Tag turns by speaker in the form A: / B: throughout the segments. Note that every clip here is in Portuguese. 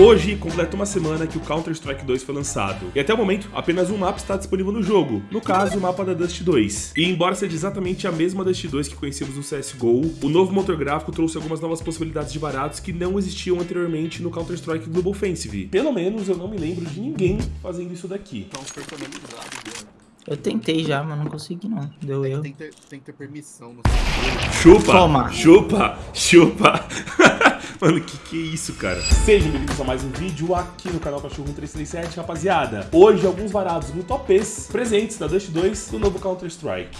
A: Hoje completa uma semana que o Counter-Strike 2 foi lançado, e até o momento apenas um mapa está disponível no jogo, no caso o mapa da Dust 2. E embora seja exatamente a mesma Dust 2 que conhecemos no CSGO, o novo motor gráfico trouxe algumas novas possibilidades de varados que não existiam anteriormente no Counter-Strike Global Offensive. Pelo menos eu não me lembro de ninguém fazendo isso daqui.
B: Estão personalizados, né?
C: Eu tentei já, mas não consegui não. Deu
B: Tem,
C: eu.
B: tem, que ter, tem que ter permissão no
A: Chupa!
C: Toma.
A: Chupa! Chupa! Mano, que que é isso, cara? Sejam bem-vindos a mais um vídeo aqui no canal Cachorro 1337, rapaziada. Hoje, alguns varados muito OPs presentes da Dust 2 do novo Counter-Strike.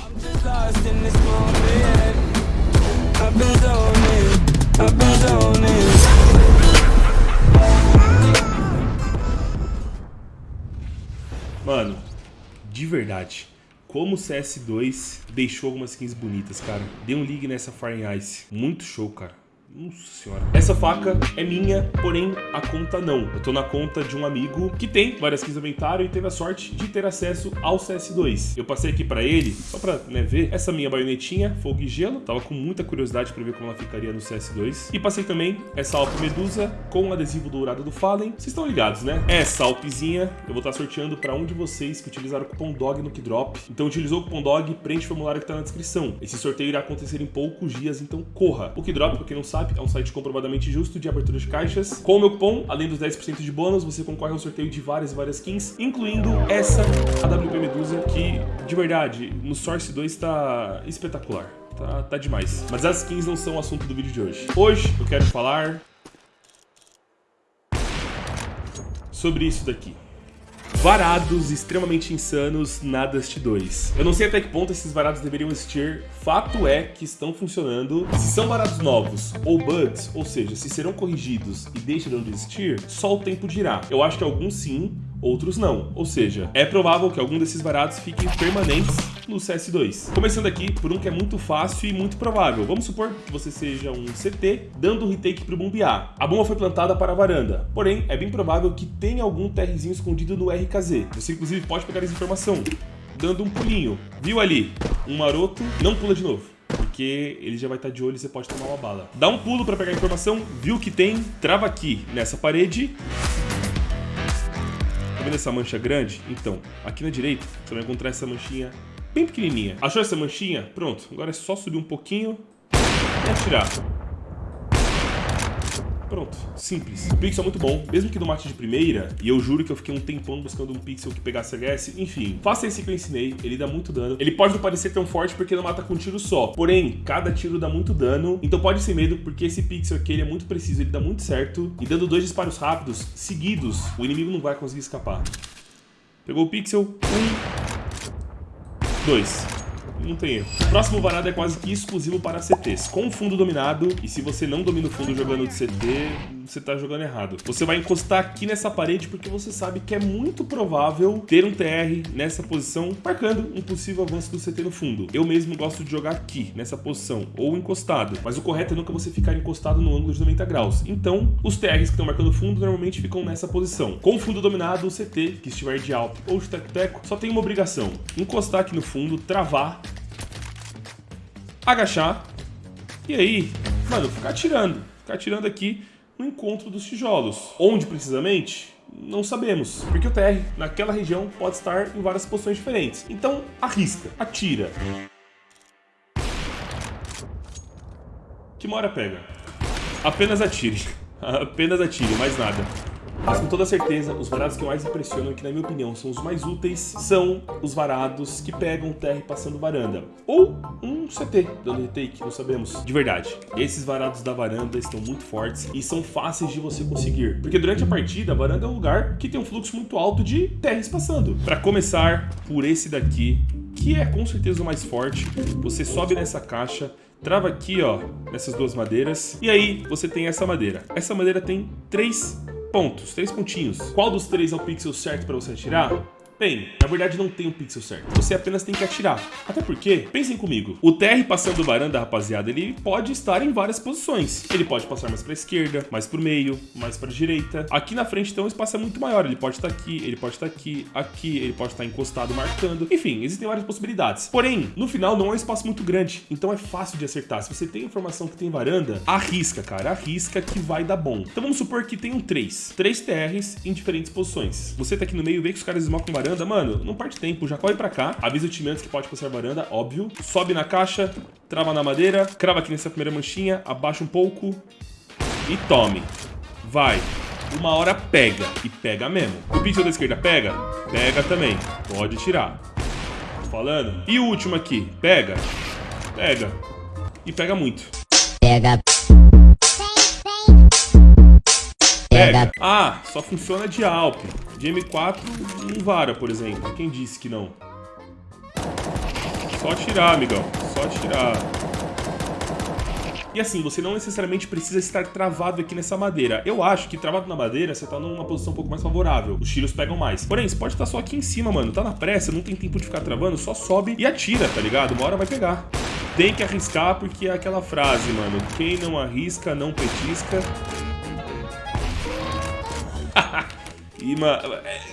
A: Verdade, como o CS2 deixou algumas skins bonitas, cara. Dê um ligue nessa Fire Ice. Muito show, cara. Nossa senhora. Essa faca é minha, porém a conta não. Eu tô na conta de um amigo que tem várias skins no inventário e teve a sorte de ter acesso ao CS2. Eu passei aqui pra ele, só pra né, ver, essa minha baionetinha, fogo e gelo. Tava com muita curiosidade pra ver como ela ficaria no CS2. E passei também essa Alp Medusa com o adesivo dourado do Fallen. Vocês estão ligados, né? Essa Alpzinha eu vou estar sorteando pra um de vocês que utilizaram o cupom DOG no Kidrop. Então utilizou o cupom DOG, preenche o formulário que tá na descrição. Esse sorteio irá acontecer em poucos dias, então corra. O Kidrop, pra quem não sabe, é um site comprovadamente justo de abertura de caixas. Com o meu cupom, além dos 10% de bônus, você concorre ao sorteio de várias e várias skins, incluindo essa AWP Medusa, que, de verdade, no Source 2 tá espetacular. Tá, tá demais. Mas as skins não são o assunto do vídeo de hoje. Hoje eu quero falar sobre isso daqui. Varados extremamente insanos na Dust 2. Eu não sei até que ponto esses varados deveriam existir, fato é que estão funcionando. Se são varados novos ou bugs, ou seja, se serão corrigidos e deixarão de existir, só o tempo dirá. Eu acho que alguns sim, outros não. Ou seja, é provável que algum desses varados fiquem permanentes no CS2. Começando aqui por um que é muito fácil e muito provável. Vamos supor que você seja um CT dando um retake pro bombear. A bomba foi plantada para a varanda, porém é bem provável que tenha algum TRzinho escondido no RKZ. Você inclusive pode pegar essa informação dando um pulinho. Viu ali? Um maroto, não pula de novo. Porque ele já vai estar de olho e você pode tomar uma bala. Dá um pulo para pegar a informação, viu que tem, trava aqui nessa parede Tá vendo essa mancha grande? Então, aqui na direita, você vai encontrar essa manchinha bem pequenininha. Achou essa manchinha? Pronto. Agora é só subir um pouquinho e atirar. Pronto, simples. O pixel é muito bom, mesmo que não mate de primeira, e eu juro que eu fiquei um tempão buscando um pixel que pegasse HS, enfim. Faça esse que eu ensinei, ele dá muito dano. Ele pode não parecer tão forte porque não mata com um tiro só, porém, cada tiro dá muito dano, então pode ser medo porque esse pixel aqui ele é muito preciso, ele dá muito certo, e dando dois disparos rápidos, seguidos, o inimigo não vai conseguir escapar. Pegou o pixel, um, dois. Não tem erro. O próximo varado é quase que exclusivo para CTs, com fundo dominado, e se você não domina o fundo jogando de CT, você tá jogando errado. Você vai encostar aqui nessa parede porque você sabe que é muito provável ter um TR nessa posição, marcando um possível avanço do CT no fundo. Eu mesmo gosto de jogar aqui, nessa posição, ou encostado, mas o correto é nunca você ficar encostado no ângulo de 90 graus. Então, os TRs que estão marcando o fundo normalmente ficam nessa posição. Com o fundo dominado, o CT, que estiver de alto ou de teco-teco, só tem uma obrigação, encostar aqui no fundo, travar, agachar e aí, mano, ficar atirando. Ficar atirando aqui no encontro dos tijolos. Onde precisamente? Não sabemos, porque o TR naquela região pode estar em várias posições diferentes. Então, arrisca, atira. Que uma hora pega. Apenas atire. Apenas atire, mais nada. Mas com toda certeza, os varados que mais impressionam e que, na minha opinião, são os mais úteis são os varados que pegam TR passando varanda. Ou um CT dando retake, não sabemos. De verdade, esses varados da varanda estão muito fortes e são fáceis de você conseguir. Porque durante a partida, a varanda é um lugar que tem um fluxo muito alto de TRs passando. Para começar, por esse daqui, que é com certeza o mais forte, você sobe nessa caixa, trava aqui, ó, nessas duas madeiras, e aí você tem essa madeira. Essa madeira tem três pontos, três pontinhos. Qual dos três é o pixel certo para você atirar? Bem, na verdade não tem um pixel certo. Você apenas tem que atirar. Até porque, pensem comigo, o TR passando varanda, rapaziada, ele pode estar em várias posições. Ele pode passar mais pra esquerda, mais pro meio, mais pra direita. Aqui na frente, então, o espaço é muito maior. Ele pode estar aqui, ele pode estar aqui, aqui, ele pode estar encostado marcando. Enfim, existem várias possibilidades. Porém, no final não é um espaço muito grande, então é fácil de acertar. Se você tem informação que tem varanda, arrisca, cara, arrisca que vai dar bom. Então vamos supor que um 3. 3 TRs em diferentes posições. Você tá aqui no meio, vê que os caras esmocam varanda, mano, não parte tempo, já corre pra cá, avisa o time antes que pode passar varanda, óbvio, sobe na caixa, trava na madeira, crava aqui nessa primeira manchinha, abaixa um pouco e tome. Vai. Uma hora pega, e pega mesmo. O pixel da esquerda pega? Pega também. Pode tirar. Tô falando? E o último aqui, pega? Pega. E pega muito.
D: Pega,
A: Pega. Ah, só funciona de Alp. De M4 não vara, por exemplo. Quem disse que não? Só tirar, amigão. Só tirar. E assim, você não necessariamente precisa estar travado aqui nessa madeira. Eu acho que travado na madeira, você tá numa posição um pouco mais favorável. Os tiros pegam mais. Porém, você pode estar só aqui em cima, mano. Tá na pressa, não tem tempo de ficar travando, só sobe e atira, tá ligado? Uma hora vai pegar. Tem que arriscar porque é aquela frase, mano. Quem não arrisca, não petisca.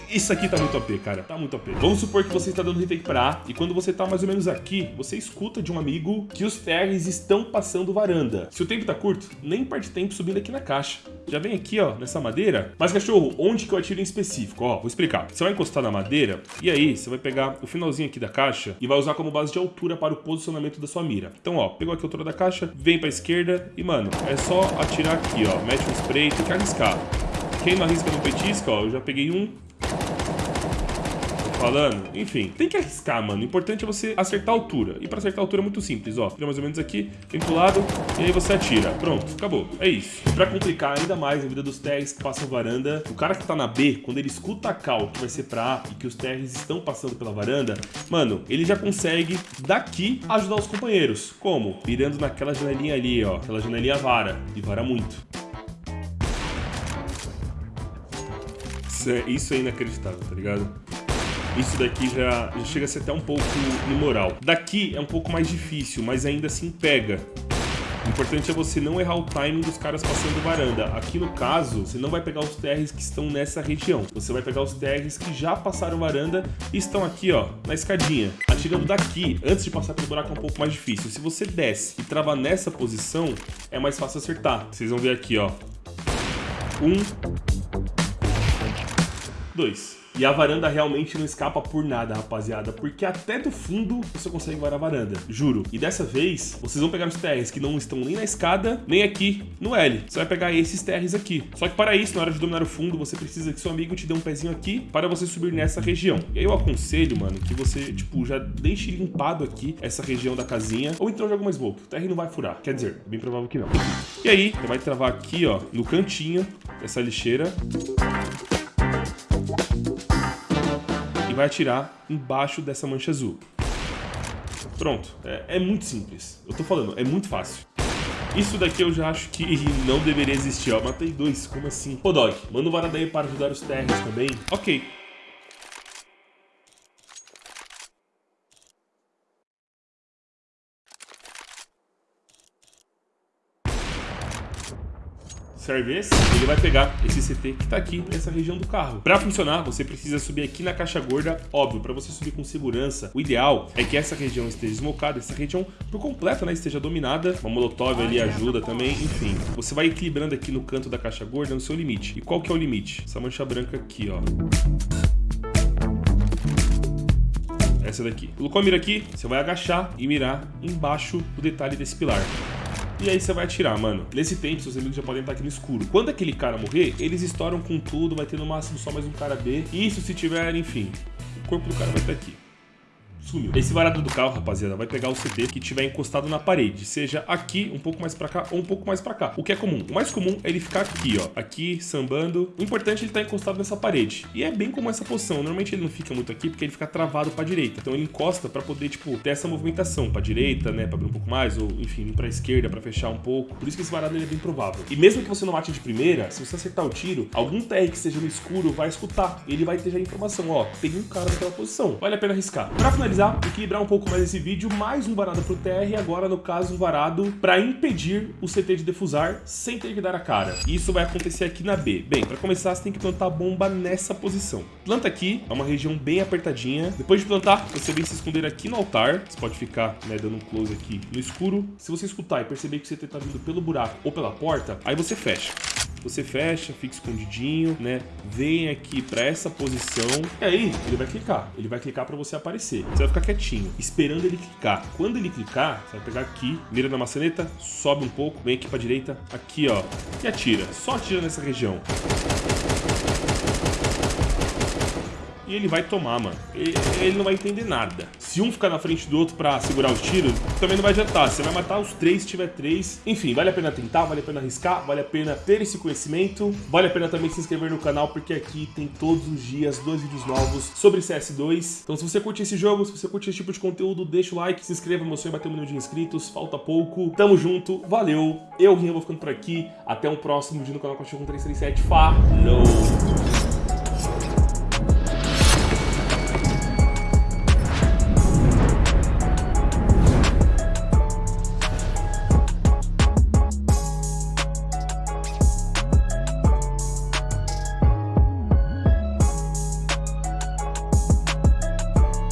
A: Isso aqui tá muito OP, cara. Tá muito OP. Vamos supor que você está dando retake pra A, e quando você tá mais ou menos aqui, você escuta de um amigo que os TRs estão passando varanda. Se o tempo tá curto, nem parte tempo subindo aqui na caixa. Já vem aqui, ó, nessa madeira. Mas, cachorro, onde que eu atiro em específico? Ó, vou explicar. Você vai encostar na madeira, e aí você vai pegar o finalzinho aqui da caixa e vai usar como base de altura para o posicionamento da sua mira. Então, ó, pegou aqui a altura da caixa, vem pra esquerda e, mano, é só atirar aqui, ó. Mete um spray, tem que arriscar. Quem não arrisca no petisco, ó, eu já peguei um. Falando? Enfim, tem que arriscar, mano. O importante é você acertar a altura. E pra acertar a altura é muito simples, ó. Tira mais ou menos aqui, vem pro lado, e aí você atira. Pronto, acabou. É isso. Pra complicar ainda mais a vida dos TRs que passam varanda, o cara que tá na B, quando ele escuta a cal que vai ser pra A e que os TRs estão passando pela varanda, mano, ele já consegue daqui ajudar os companheiros. Como? Mirando naquela janelinha ali, ó. Aquela janelinha vara. E vara muito. Isso é, isso é inacreditável, tá ligado? Isso daqui já, já chega a ser até um pouco imoral. Daqui é um pouco mais difícil, mas ainda assim pega. O importante é você não errar o timing dos caras passando varanda. Aqui no caso, você não vai pegar os TRs que estão nessa região. Você vai pegar os TRs que já passaram varanda e estão aqui, ó, na escadinha. Atirando daqui, antes de passar pelo buraco é um pouco mais difícil. Se você desce e travar nessa posição, é mais fácil acertar. Vocês vão ver aqui, ó. Um, 2. E a varanda realmente não escapa por nada, rapaziada, porque até do fundo você consegue varar a varanda, juro. E dessa vez, vocês vão pegar os TRs que não estão nem na escada, nem aqui no L. Você vai pegar esses TRs aqui. Só que para isso, na hora de dominar o fundo, você precisa que seu amigo te dê um pezinho aqui para você subir nessa região. E aí eu aconselho, mano, que você, tipo, já deixe limpado aqui essa região da casinha, ou então joga uma smoke. O TR não vai furar, quer dizer, é bem provável que não. E aí, você vai travar aqui, ó, no cantinho dessa lixeira vai atirar embaixo dessa mancha azul. Pronto, é, é, muito simples. Eu tô falando, é muito fácil. Isso daqui eu já acho que não deveria existir, ó. Matei dois, como assim? Ô, Dog, manda um varada aí para ajudar os terras também. Ok, serve esse, ele vai pegar esse CT que tá aqui nessa região do carro. Para funcionar, você precisa subir aqui na caixa gorda, óbvio, para você subir com segurança. O ideal é que essa região esteja esmocada, essa região por completo, né, esteja dominada. Uma molotov ali ajuda também, enfim. Você vai equilibrando aqui no canto da caixa gorda no seu limite. E qual que é o limite? Essa mancha branca aqui, ó. Essa daqui. Colocou a mira aqui, você vai agachar e mirar embaixo do detalhe desse pilar. E aí você vai atirar, mano. Nesse tempo, seus inimigos já podem estar aqui no escuro. Quando aquele cara morrer, eles estouram com tudo, vai ter no máximo só mais um cara B. Isso se tiver, enfim, o corpo do cara vai estar aqui. Sumiu. Esse varado do carro, rapaziada, vai pegar o CT que tiver encostado na parede, seja aqui, um pouco mais pra cá ou um pouco mais pra cá. O que é comum? O mais comum é ele ficar aqui, ó, aqui, sambando. O importante é ele estar encostado nessa parede. E é bem como essa posição. Normalmente ele não fica muito aqui porque ele fica travado pra direita. Então ele encosta pra poder, tipo, ter essa movimentação pra direita, né, pra abrir um pouco mais, ou enfim, pra esquerda, pra fechar um pouco. Por isso que esse varado ele é bem provável. E mesmo que você não mate de primeira, se você acertar o tiro, algum TR que esteja no escuro vai escutar. Ele vai ter já a informação, ó, tem um cara naquela posição. Vale a pena arriscar. Pra finalizar, equilibrar um pouco mais esse vídeo, mais um varado pro TR agora, no caso, varado pra impedir o CT de defusar sem ter que dar a cara. E isso vai acontecer aqui na B. Bem, pra começar, você tem que plantar a bomba nessa posição. Planta aqui, é uma região bem apertadinha. Depois de plantar, você vem se esconder aqui no altar. Você pode ficar, né, dando um close aqui no escuro. Se você escutar e perceber que o CT tá vindo pelo buraco ou pela porta, aí você fecha. Você fecha, fica escondidinho, né? Vem aqui pra essa posição. E aí, ele vai clicar. Ele vai clicar pra você aparecer. Você vai ficar quietinho, esperando ele clicar. Quando ele clicar, você vai pegar aqui, mira na maçaneta, sobe um pouco, vem aqui pra direita, aqui, ó. E atira. Só atira nessa região. E ele vai tomar, mano. Ele, não vai entender nada. Se um ficar na frente do outro pra segurar os tiros, também não vai adiantar. Você vai matar os três se tiver três. Enfim, vale a pena tentar, vale a pena arriscar, vale a pena ter esse conhecimento. Vale a pena também se inscrever no canal, porque aqui tem todos os dias dois vídeos novos sobre CS2. Então se você curte esse jogo, se você curte esse tipo de conteúdo, deixa o like, se inscreva, meu sonho é bater um milhão de inscritos. Falta pouco. Tamo junto, valeu. Eu, Rinha, vou ficando por aqui. Até o próximo vídeo no canal Cachorro 337. Falou!